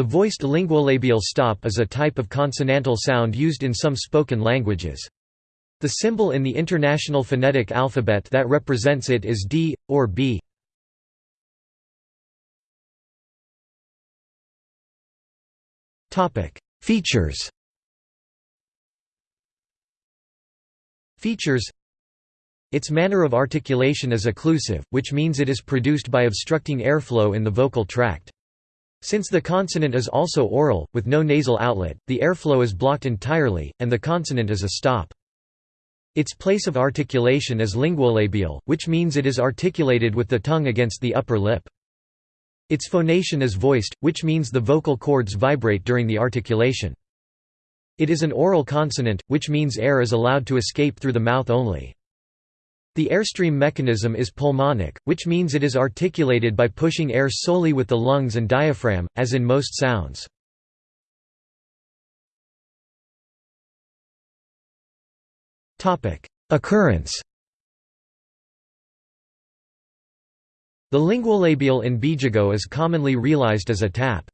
The voiced linguolabial stop is a type of consonantal sound used in some spoken languages. The symbol in the International Phonetic Alphabet that represents it is D, or B. Features Features Its manner of articulation is occlusive, which means it is produced by obstructing airflow in the vocal tract. Since the consonant is also oral, with no nasal outlet, the airflow is blocked entirely, and the consonant is a stop. Its place of articulation is linguolabial, which means it is articulated with the tongue against the upper lip. Its phonation is voiced, which means the vocal cords vibrate during the articulation. It is an oral consonant, which means air is allowed to escape through the mouth only. The airstream mechanism is pulmonic, which means it is articulated by pushing air solely with the lungs and diaphragm, as in most sounds. Occurrence The linguolabial in Bijago is commonly realized as a tap.